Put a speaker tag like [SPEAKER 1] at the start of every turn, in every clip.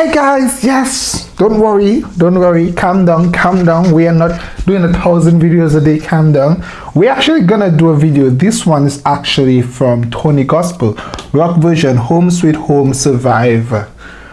[SPEAKER 1] Hi guys, yes, don't worry, don't worry, calm down, calm down. We are not doing a thousand videos a day, calm down. We're actually gonna do a video. This one is actually from Tony Gospel, rock version, Home Sweet Home Survive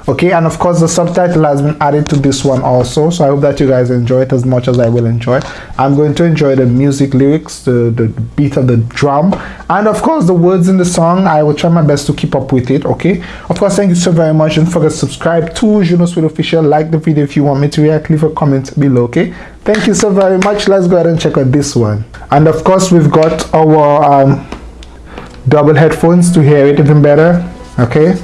[SPEAKER 1] okay and of course the subtitle has been added to this one also so i hope that you guys enjoy it as much as i will enjoy. It. i'm going to enjoy the music lyrics the, the beat of the drum and of course the words in the song. I will try my best to keep up with it okay? Of course thank you so very much don't forget subscribe to juno sweet official like the video if you want me to react leave a comment below okay? Thank you so very much. Let's go ahead and check out this one. And of course we've got our um, double headphones to hear it even better okay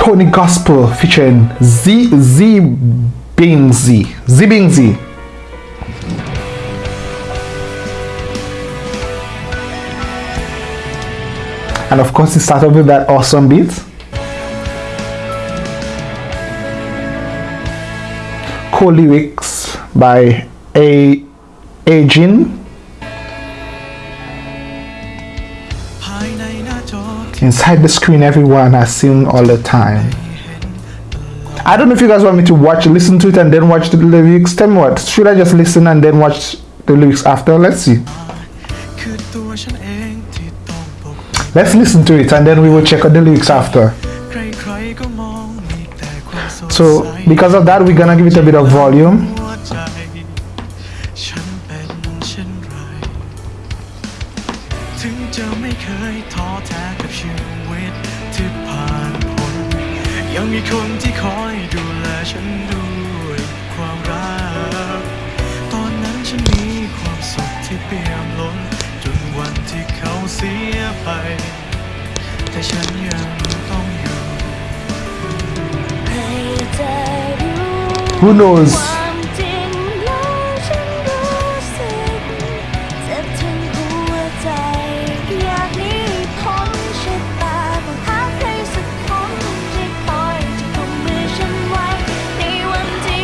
[SPEAKER 1] Tony Gospel featuring Z Z Bing Z Z Bing Z. And of course, it started with that awesome beat. Cool lyrics by A Ajin inside the screen everyone has seen all the time. I don't know if you guys want me to watch, listen to it and then watch the lyrics. Tell me what, should I just listen and then watch the lyrics after? Let's see. Let's listen to it and then we will check out the lyrics after. So because of that, we're gonna give it a bit of volume. Who knows?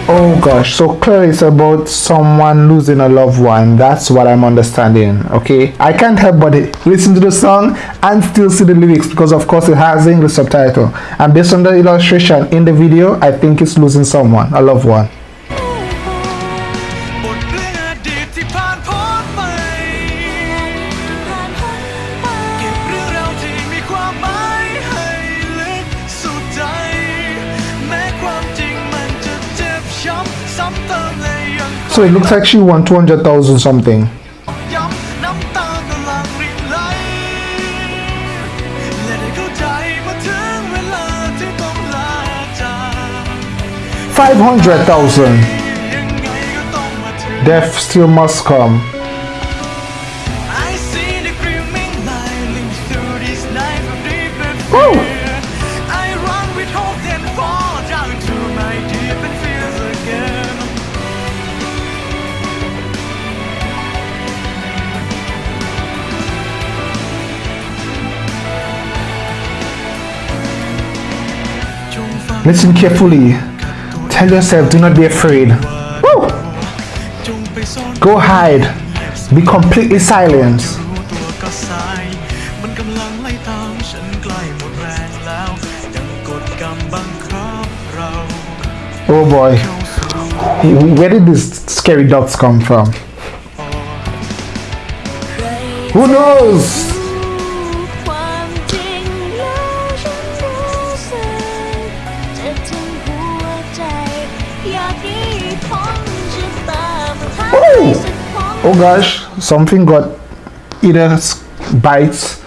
[SPEAKER 1] Oh gosh, so clearly it's about someone losing a loved one. That's what I'm understanding. Okay, I can't help but listen to the song and still see the lyrics because, of course, it has English subtitle. And based on the illustration in the video, I think it's losing someone, a loved one. So it looks like she won 200,000 something. Five hundred thousand. Death still must come. Listen carefully. Tell yourself, do not be afraid. Woo! Go hide. Be completely silent. Oh boy. Where did these scary dogs come from? Who knows? Oh gosh something got either bites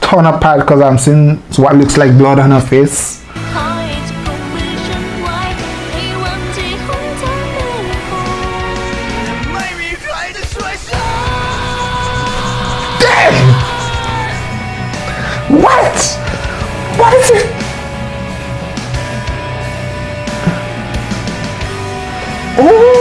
[SPEAKER 1] torn apart because I'm seeing what looks like blood on her face Damn! What? What is it? Oh!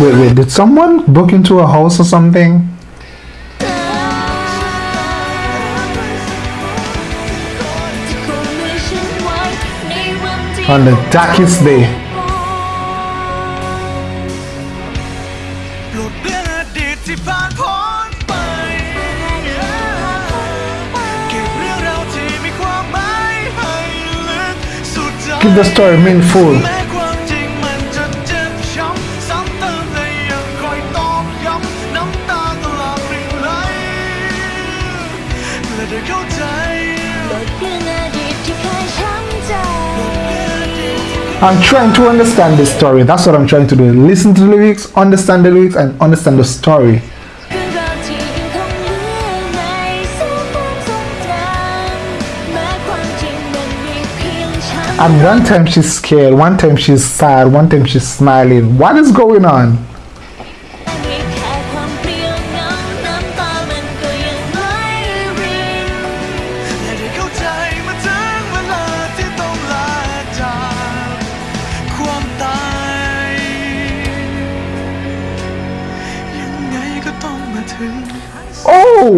[SPEAKER 1] Wait, wait, did someone book into a house or something? On the darkest day. Give the story meaningful. I'm trying to understand the story. That's what I'm trying to do. Listen to the lyrics, understand the lyrics, and understand the story. And one time she's scared, one time she's sad, one time she's smiling. What is going on?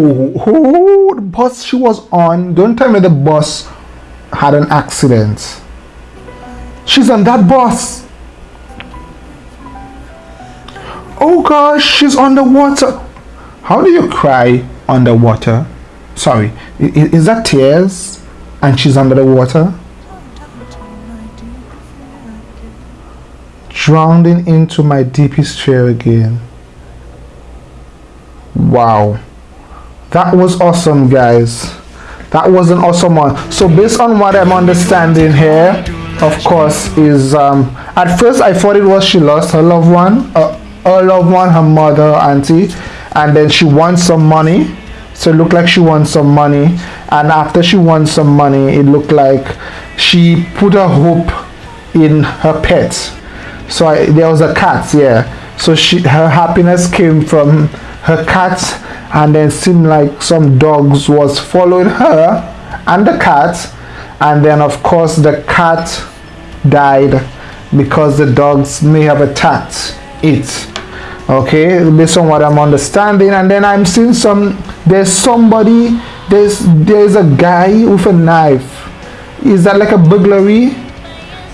[SPEAKER 1] Oh, the bus she was on. Don't tell me the bus had an accident. She's on that bus. Oh gosh, she's underwater. How do you cry underwater? Sorry, is that tears? And she's under the water? Drowning into my deepest fear again. Wow. That was awesome, guys. That was an awesome one. So, based on what I'm understanding here, of course, is um, at first I thought it was she lost her loved one, uh, her loved one, her mother, auntie, and then she won some money. So it looked like she won some money, and after she won some money, it looked like she put her hope in her pet. So I, there was a cat, yeah. So she her happiness came from her cat, and then seemed like some dogs was following her and the cat, and then of course the cat died because the dogs may have attacked it. Okay, based on what I'm understanding, and then I'm seeing some. There's somebody. There's there's a guy with a knife. Is that like a burglary?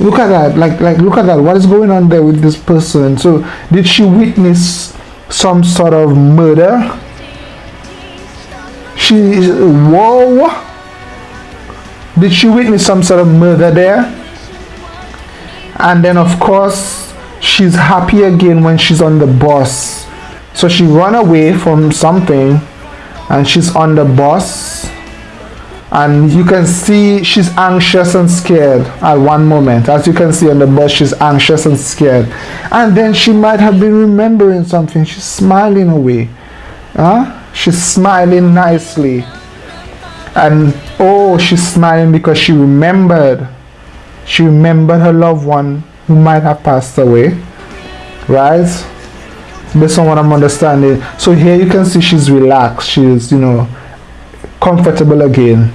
[SPEAKER 1] look at that like like look at that what is going on there with this person so did she witness some sort of murder. She whoa. Did she witness some sort of murder there? And then of course she's happy again when she's on the bus. So she run away from something and she's on the bus and you can see she's anxious and scared. At one moment as you can see on the bus she's anxious and scared. And then she might have been remembering something. She's smiling away. Huh? she's smiling nicely. And oh she's smiling because she remembered. She remembered her loved one who might have passed away. Right? Based on what i'm understanding. So here you can see she's relaxed. She's you know comfortable again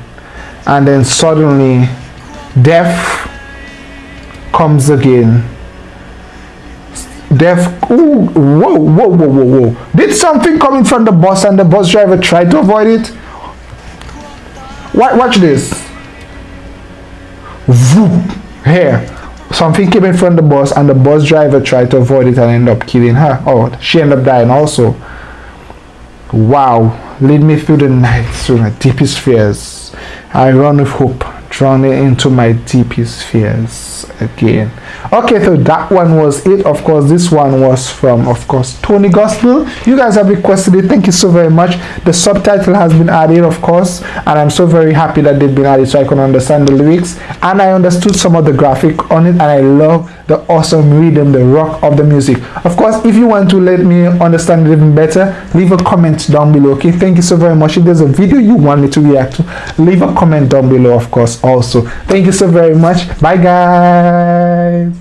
[SPEAKER 1] and then suddenly death comes again. Death ooh, whoa whoa whoa whoa whoa. Did something come in front of the bus and the bus driver tried to avoid it? Wa- watch this. Here. Something came in front of the bus and the bus driver tried to avoid it and ended up killing her. Oh she ended up dying also. Wow, lead me through the night through my deepest fears. I run with hope, drawn into my deepest fears again. Okay, so that one was it. Of course, this one was from, of course, Tony Gospel. You guys have requested it. Thank you so very much. The subtitle has been added, of course, and I'm so very happy that they've been added so I can understand the lyrics. And I understood some of the graphic on it, and I love the awesome rhythm, the rock of the music. Of course, if you want to let me understand it even better, leave a comment down below. Okay, thank you so very much. If there's a video you want me to react to, leave a comment down below, of course, also. Thank you so very much. Bye, guys.